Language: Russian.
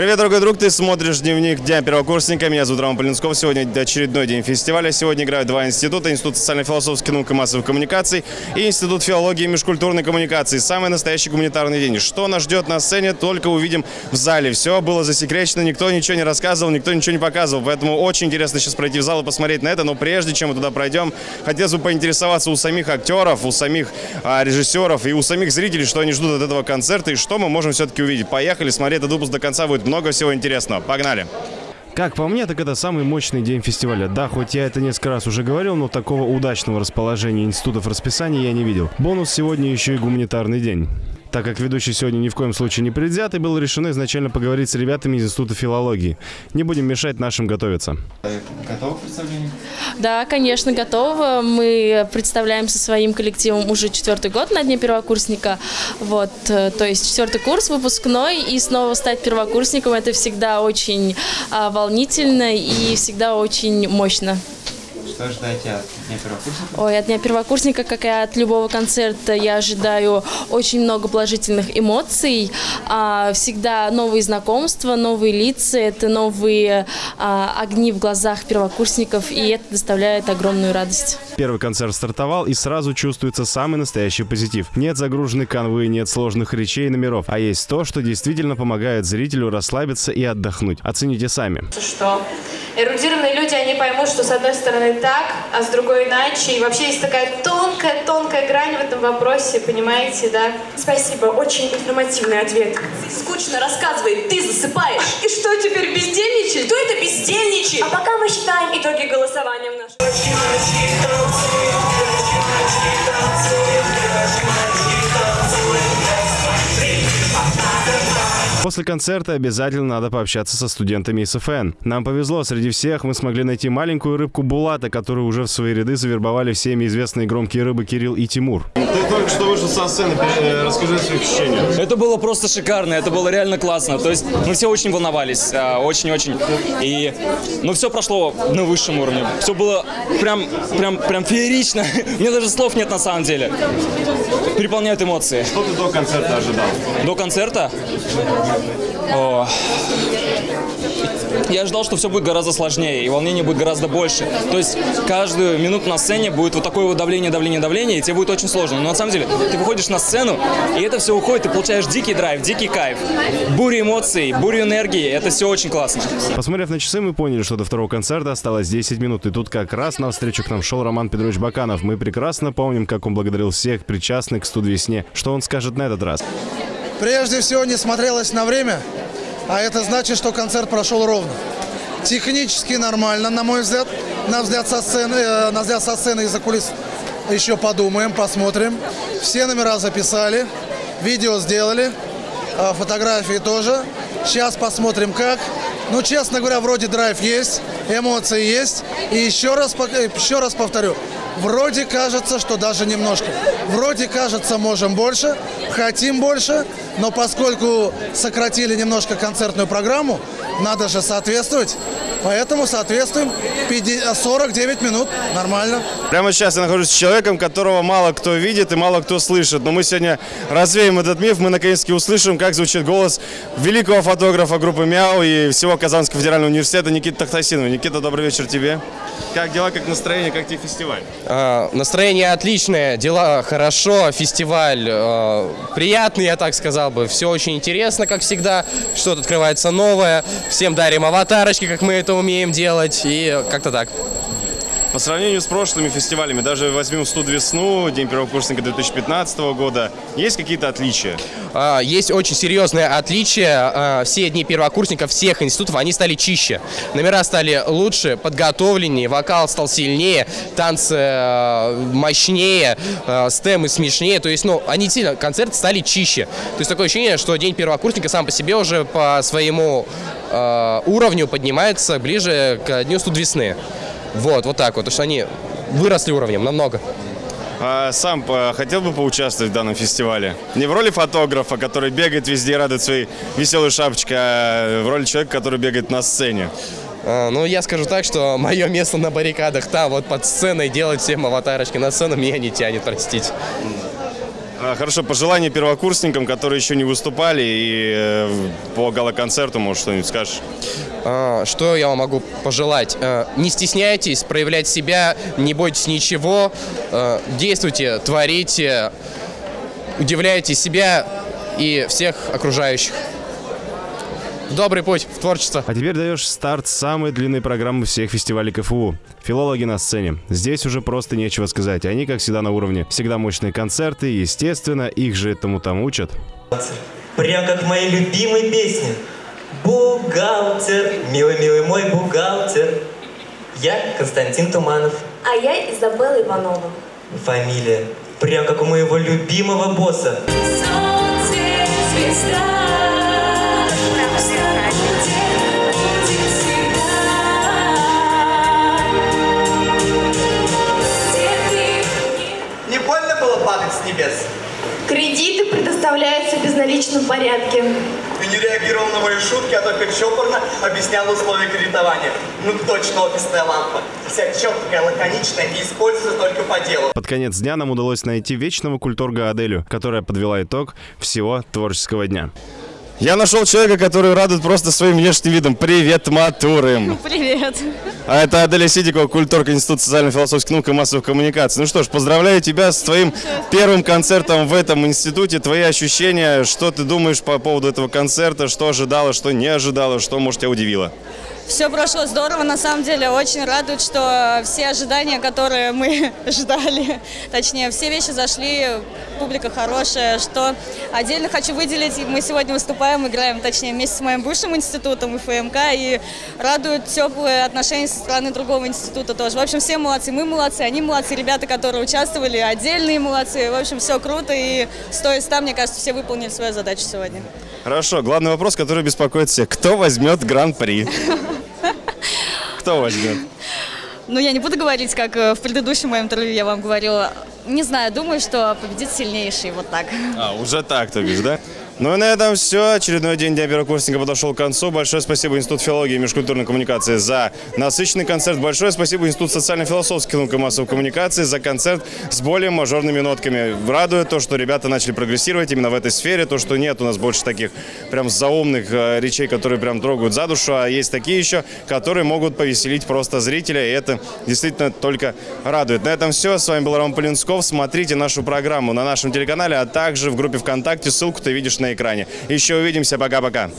Привет, дорогой друг, ты смотришь дневник Дня первокурсника. Меня зовут Роман Полинсков. Сегодня очередной день фестиваля. Сегодня играют два института. Институт социально-философских наук и массовых коммуникаций и Институт филологии и межкультурной коммуникации. Самый настоящий гуманитарный день. Что нас ждет на сцене, только увидим в зале. Все было засекречено, никто ничего не рассказывал, никто ничего не показывал. Поэтому очень интересно сейчас пройти в зал и посмотреть на это. Но прежде чем мы туда пройдем, хотелось бы поинтересоваться у самих актеров, у самих а, режиссеров и у самих зрителей, что они ждут от этого концерта и что мы можем все-таки увидеть. Поехали смотреть этот выпуск до конца, будет много всего интересного. Погнали! Как по мне, так это самый мощный день фестиваля. Да, хоть я это несколько раз уже говорил, но такого удачного расположения институтов расписания я не видел. Бонус сегодня еще и гуманитарный день. Так как ведущий сегодня ни в коем случае не предвзят, и было решено изначально поговорить с ребятами из Института филологии. Не будем мешать нашим готовиться. Готовы к представлению? Да, конечно, готова. Мы представляем со своим коллективом уже четвертый год на Дне первокурсника. Вот, э, то есть четвертый курс, выпускной, и снова стать первокурсником – это всегда очень а, волнительно и всегда очень мощно. Что ждаете от Дня первокурсника? Ой, от Дня первокурсника, как и от любого концерта, я ожидаю очень много положительных эмоций. А, всегда новые знакомства, новые лица, это новые а, огни в глазах первокурсников, и это доставляет огромную радость. Первый концерт стартовал, и сразу чувствуется самый настоящий позитив. Нет загруженной канвы, нет сложных речей и номеров, а есть то, что действительно помогает зрителю расслабиться и отдохнуть. Оцените сами. что эрудированные люди, они поймут, что с одной стороны так, а с другой иначе. И вообще есть такая тонкая-тонкая грань в этом вопросе, понимаете, да? Спасибо, очень информативный ответ. Скучно рассказывай, ты засыпаешь. И что теперь бездельничать? Кто это бездельничает? А пока мы считаем итоги голосования в нашем... После концерта обязательно надо пообщаться со студентами СФН. Нам повезло, среди всех мы смогли найти маленькую рыбку Булата, которую уже в свои ряды завербовали всеми известные громкие рыбы Кирилл и Тимур. Ты только что вышел со сцены, э, расскажи о своих ощущениях. Это было просто шикарно, это было реально классно. То есть мы все очень волновались, а, очень-очень. И, ну, все прошло на высшем уровне. Все было прям, прям, прям феерично. Мне даже слов нет на самом деле. Переполняют эмоции. Что ты до концерта ожидал? До концерта? О. Я ожидал, что все будет гораздо сложнее, и волнение будет гораздо больше. То есть каждую минуту на сцене будет вот такое вот давление, давление, давление, и тебе будет очень сложно. Но на самом деле ты выходишь на сцену, и это все уходит, ты получаешь дикий драйв, дикий кайф, бурю эмоций, бурю энергии. Это все очень классно. Посмотрев на часы, мы поняли, что до второго концерта осталось 10 минут. И тут как раз навстречу к нам шел Роман Петрович Баканов. Мы прекрасно помним, как он благодарил всех причастных к студ-весне. Что он скажет на этот раз? Прежде всего не смотрелось на время, а это значит, что концерт прошел ровно. Технически нормально, на мой взгляд. На взгляд со сцены, э, на взгляд со сцены из-за кулис еще подумаем, посмотрим. Все номера записали, видео сделали, э, фотографии тоже. Сейчас посмотрим как. Ну, честно говоря, вроде драйв есть, эмоции есть. И еще раз, э, еще раз повторю, вроде кажется, что даже немножко. Вроде кажется, можем больше, хотим больше, но поскольку сократили немножко концертную программу, надо же соответствовать. Поэтому соответствуем 50 49 минут. Нормально. Прямо сейчас я нахожусь с человеком, которого мало кто видит и мало кто слышит. Но мы сегодня развеем этот миф, мы наконец-таки услышим, как звучит голос великого фотографа группы «Мяу» и всего Казанского федерального университета Никиты Тахтасинова. Никита, добрый вечер тебе. Как дела, как настроение, как тебе фестиваль? А, Настроение отличное, дела хорошо, фестиваль э, приятный, я так сказал бы. Все очень интересно, как всегда. Что-то открывается новое. Всем дарим аватарочки, как мы это умеем делать. И как-то так. По сравнению с прошлыми фестивалями, даже возьмем «Студ весну», День первокурсника 2015 года, есть какие-то отличия? А, Есть очень серьезное отличие. А, Все дни первокурсников всех институтов, они стали чище. Номера стали лучше, подготовленнее, вокал стал сильнее, танцы э, мощнее, стемы смешнее. То есть, ну, они сильно, концерты стали чище. То есть такое ощущение, что день первокурсника сам по себе уже по своему э, уровню поднимается ближе к дню студ весны. Вот, вот так вот. Потому что они выросли уровнем намного. А сам э, хотел бы поучаствовать в данном фестивале? Не в роли фотографа, который бегает везде и радует своей веселой шапочкой, а в роли человека, который бегает на сцене. А, Ну, я скажу так, что мое место на баррикадах там, вот под сценой, делать всем аватарочки на сцену меня не тянет, простите. А, Хорошо, пожелания первокурсникам, которые еще не выступали, и э, по гала-концерту, может, что-нибудь скажешь? А, Что я вам могу пожелать? А, Не стесняйтесь проявлять себя, не бойтесь ничего, а, действуйте, творите, удивляйте себя и всех окружающих. Добрый путь в творчество. А теперь даешь старт самой длинной программы всех фестивалей КФУ. Филологи на сцене. Здесь уже просто нечего сказать. Они, как всегда, на уровне. Всегда мощные концерты, естественно, их же этому там учат. Прям как в моей любимой песне. Бухгалтер, милый-милый мой бухгалтер. Я Константин Туманов. А я Изабелла Иванова. Фамилия. Прям как у моего любимого босса. Не больно было падать с небес? Кредиты предоставляются в безналичном порядке. Ты не реагировал на мои шутки, а только чопорно объяснял условия кредитования. Ну точно офисная лампа. Вся четкая, лаконичная и используется только по делу. Под конец дня нам удалось найти вечного культурга Аделю, которая подвела итог всего творческого дня. Я нашел человека, который радует просто своим внешним видом. Привет, матурым! Привет. А это Аделя Сидикова, культурка Института социально-философских наук и массовых коммуникаций. Ну что ж, поздравляю тебя с твоим первым концертом в этом институте. Твои ощущения, что ты думаешь по поводу этого концерта, что ожидала, что не ожидала, что, может, тебя удивило? Все прошло здорово, на самом деле. Очень радует, что все ожидания, которые мы ждали, точнее, все вещи зашли, публика хорошая, что отдельно хочу выделить, мы сегодня выступаем, играем, точнее, вместе с моим бывшим институтом ИФМК, и радуют теплые отношения со стороны другого института тоже. В общем, все молодцы, мы молодцы, они молодцы, ребята, которые участвовали, отдельные молодцы. В общем, все круто, и стоя ста, мне кажется, все выполнили свою задачу сегодня. Хорошо, главный вопрос, который беспокоит всех. Кто возьмет гран-при? Кто возьмет? Ну, я не буду говорить, как э, в предыдущем моем интервью я вам говорила. Не знаю, думаю, что победит сильнейший, вот так. А, уже так, то бишь, да? Ну и на этом все. Очередной день Дня первокурсника подошел к концу. Большое спасибо Институту филологии и межкультурной коммуникации за насыщенный концерт. Большое спасибо Институту социально-философских наук и массовой коммуникации за концерт с более мажорными нотками. Радует то, что ребята начали прогрессировать именно в этой сфере, то, что нет у нас больше таких прям заумных э, речей, которые прям трогают за душу, а есть такие еще, которые могут повеселить просто зрителя, и это действительно только радует. На этом все. С вами был Роман Полинсков. Смотрите нашу программу на нашем телеканале, а также в группе ВКонтакте. Ссылку ты видишь на экране. Еще увидимся. Пока-пока.